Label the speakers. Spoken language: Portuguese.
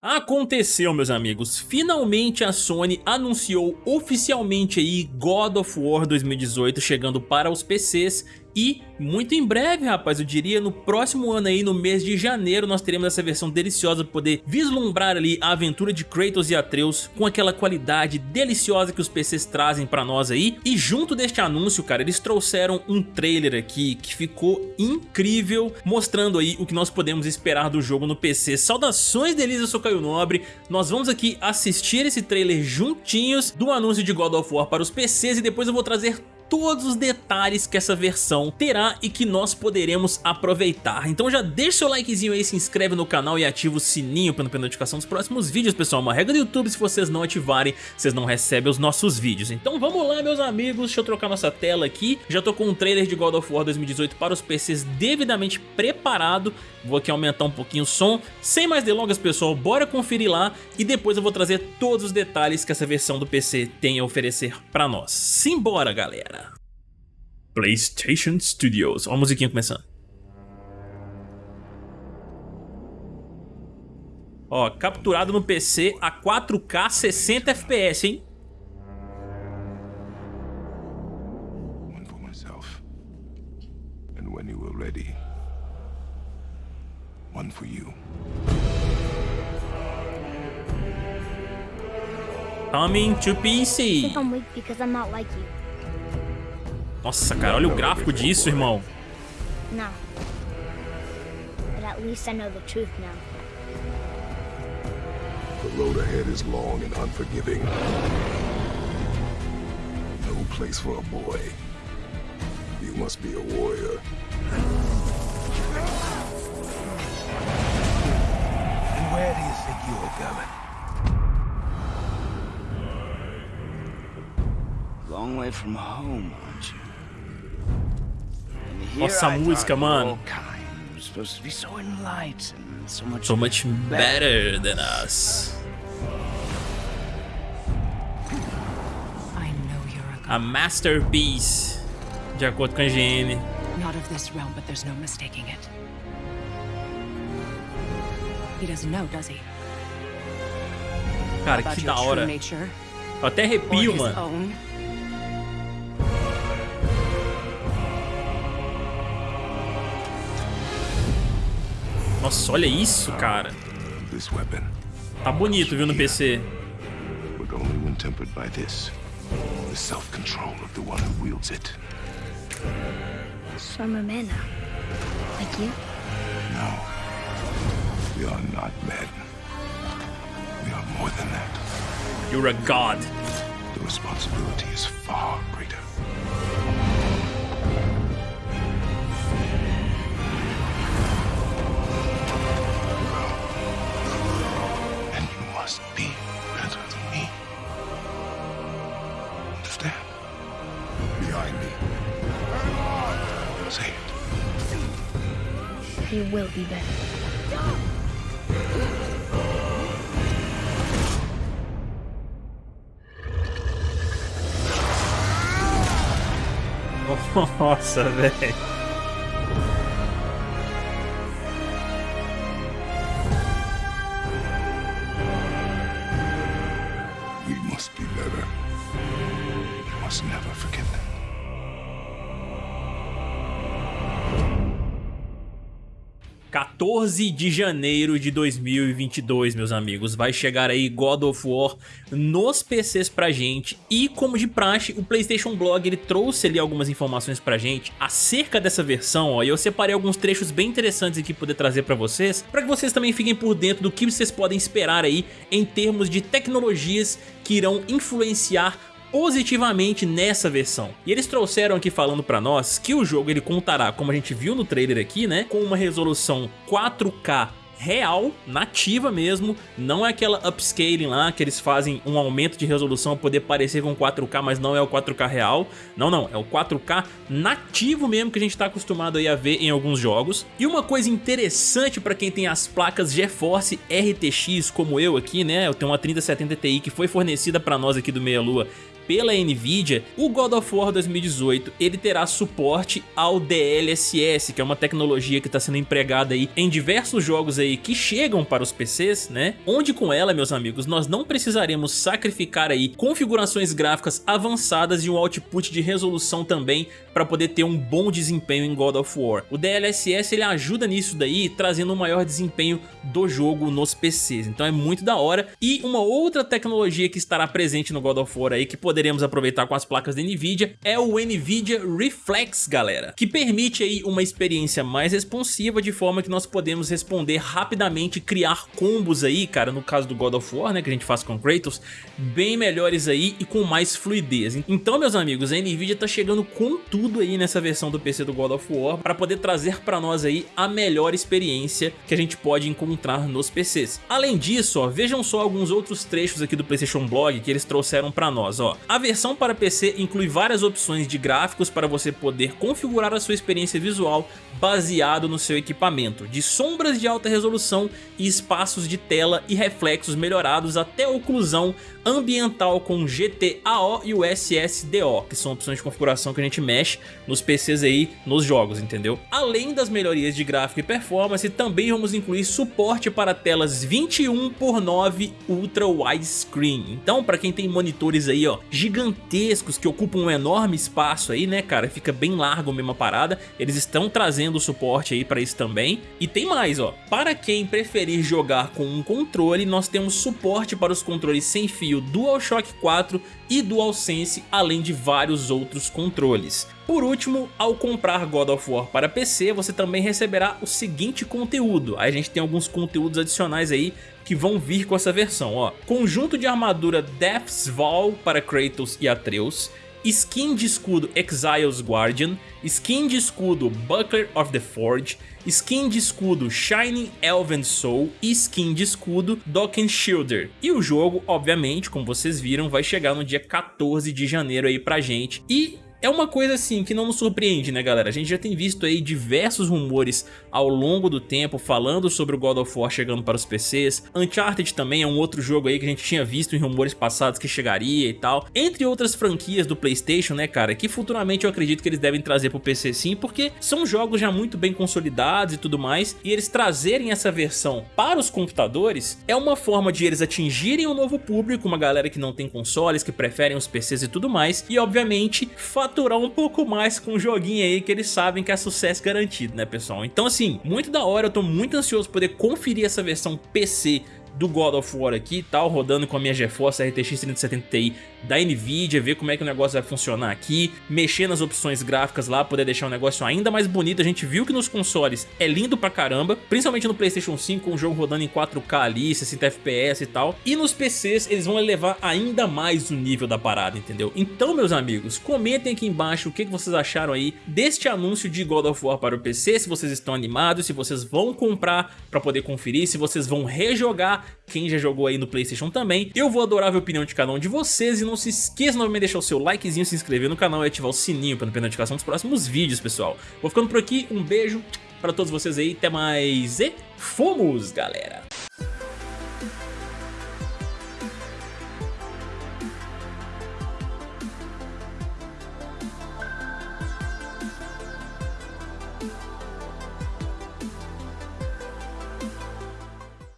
Speaker 1: Aconteceu, meus amigos, finalmente a Sony anunciou oficialmente aí God of War 2018 chegando para os PCs e muito em breve, rapaz, eu diria no próximo ano aí, no mês de janeiro, nós teremos essa versão deliciosa para poder vislumbrar ali a aventura de Kratos e Atreus com aquela qualidade deliciosa que os PCs trazem para nós aí. E junto deste anúncio, cara, eles trouxeram um trailer aqui que ficou incrível, mostrando aí o que nós podemos esperar do jogo no PC. Saudações delícias, eu sou Caio Nobre, nós vamos aqui assistir esse trailer juntinhos do anúncio de God of War para os PCs e depois eu vou trazer todos os detalhes que essa versão terá e que nós poderemos aproveitar. Então já deixa seu likezinho aí, se inscreve no canal e ativa o sininho para não perder notificação dos próximos vídeos, pessoal. Uma regra do YouTube, se vocês não ativarem, vocês não recebem os nossos vídeos. Então vamos lá, meus amigos, deixa eu trocar nossa tela aqui. Já tô com um trailer de God of War 2018 para os PCs devidamente preparado. Vou aqui aumentar um pouquinho o som. Sem mais delongas, pessoal, bora conferir lá e depois eu vou trazer todos os detalhes que essa versão do PC tem a oferecer para nós. Simbora, galera! PlayStation Studios. Olha a musiquinha começando. Ó, capturado no PC a 4K 60 FPS, hein? One for myself. And when you are ready, one for you. Coming to PC. I think I'm weak because I'm not like you. Nossa, cara, olha o gráfico disso, irmão. Não. But at least I know the truth now. The road ahead is long and unforgiving. No place for a boy. You must be a warrior. And where do you think you're going? Long way from home, aren't you? Nossa música, mano. So much better than us. A masterpiece, de acordo com a GM. Not of this realm, but there's no mistaking it. He doesn't know, does he? Cara, que da hora. Eu até arrepio, mano. Nossa, olha isso, cara. Tá bonito, viu, no PC. The self-control of the one who wields it. So I'm a man now. Like you? No. We are not men. We are more than that. You're a god. The responsibility is far greater. He will be better. Nossa, velho. must be better. We must never forget 14 de janeiro de 2022, meus amigos, vai chegar aí God of War nos PCs pra gente. E como de praxe, o Playstation Blog ele trouxe ali algumas informações pra gente acerca dessa versão, ó, e eu separei alguns trechos bem interessantes aqui poder trazer pra vocês, pra que vocês também fiquem por dentro do que vocês podem esperar aí em termos de tecnologias que irão influenciar positivamente nessa versão. E eles trouxeram aqui falando pra nós que o jogo ele contará, como a gente viu no trailer aqui, né, com uma resolução 4K real, nativa mesmo, não é aquela upscaling lá que eles fazem um aumento de resolução para poder parecer com 4K, mas não é o 4K real, não, não, é o 4K nativo mesmo que a gente está acostumado aí a ver em alguns jogos. E uma coisa interessante para quem tem as placas GeForce RTX como eu aqui, né, eu tenho uma 3070 Ti que foi fornecida para nós aqui do Meia Lua pela Nvidia, o God of War 2018 ele terá suporte ao DLSS, que é uma tecnologia que está sendo empregada aí em diversos jogos aí que chegam para os PCs, né? Onde com ela, meus amigos, nós não precisaremos sacrificar aí configurações gráficas avançadas e um output de resolução também para poder ter um bom desempenho em God of War. O DLSS ele ajuda nisso daí, trazendo um maior desempenho do jogo nos PCs, então é muito da hora. E uma outra tecnologia que estará presente no God of War aí, que poderemos aproveitar com as placas da Nvidia, é o Nvidia Reflex, galera, que permite aí uma experiência mais responsiva, de forma que nós podemos responder rapidamente, criar combos aí, cara, no caso do God of War, né, que a gente faz com Kratos, bem melhores aí e com mais fluidez. Então, meus amigos, a Nvidia tá chegando com tudo aí nessa versão do PC do God of War para poder trazer para nós aí a melhor experiência que a gente pode encontrar nos PCs. Além disso, ó, vejam só alguns outros trechos aqui do PlayStation Blog que eles trouxeram para nós. Ó. A versão para PC inclui várias opções de gráficos para você poder configurar a sua experiência visual baseado no seu equipamento, de sombras de alta resolução e espaços de tela e reflexos melhorados até oclusão ambiental com GTAO e o SSDO, que são opções de configuração que a gente mexe nos PCs aí, nos jogos, entendeu? Além das melhorias de gráfico e performance, também vamos incluir suporte para telas 21 por 9 Ultra Widescreen. Então, para quem tem monitores aí, ó, gigantescos que ocupam um enorme espaço aí, né, cara, fica bem largo mesmo a parada, eles estão trazendo suporte aí para isso também. E tem mais, ó, para quem preferir jogar com um controle, nós temos suporte para os controles sem fio DualShock 4 e DualSense, além de vários outros controles. Por último, ao comprar God of War para PC, você também receberá o seguinte conteúdo. Aí a gente tem alguns conteúdos adicionais aí que vão vir com essa versão, ó. Conjunto de armadura Death's Vow para Kratos e Atreus, skin de escudo Exile's Guardian, skin de escudo Buckler of the Forge, skin de escudo Shining Elven Soul e skin de escudo Dokken Shielder. E o jogo, obviamente, como vocês viram, vai chegar no dia 14 de janeiro aí pra gente. E é uma coisa assim que não nos surpreende, né galera? A gente já tem visto aí diversos rumores ao longo do tempo falando sobre o God of War chegando para os PCs. Uncharted também é um outro jogo aí que a gente tinha visto em rumores passados que chegaria e tal. Entre outras franquias do Playstation, né cara, que futuramente eu acredito que eles devem trazer para o PC sim, porque são jogos já muito bem consolidados e tudo mais. E eles trazerem essa versão para os computadores é uma forma de eles atingirem um novo público, uma galera que não tem consoles, que preferem os PCs e tudo mais. E obviamente faturar um pouco mais com o joguinho aí que eles sabem que é sucesso garantido, né pessoal? Então assim, muito da hora, eu tô muito ansioso poder conferir essa versão PC do God of War aqui e tal, rodando com a minha GeForce RTX 3070 Ti da Nvidia, ver como é que o negócio vai funcionar aqui, mexer nas opções gráficas lá, poder deixar o negócio ainda mais bonito. A gente viu que nos consoles é lindo pra caramba, principalmente no Playstation 5, com o jogo rodando em 4K ali, 60 FPS e tal. E nos PCs eles vão elevar ainda mais o nível da parada, entendeu? Então, meus amigos, comentem aqui embaixo o que vocês acharam aí deste anúncio de God of War para o PC, se vocês estão animados, se vocês vão comprar pra poder conferir, se vocês vão rejogar quem já jogou aí no Playstation também. Eu vou adorar a opinião de cada um de vocês e não se esqueça novamente de deixar o seu likezinho, se inscrever no canal e ativar o sininho para não perder notificação dos próximos vídeos, pessoal. Vou ficando por aqui, um beijo para todos vocês aí, até mais e fomos, galera!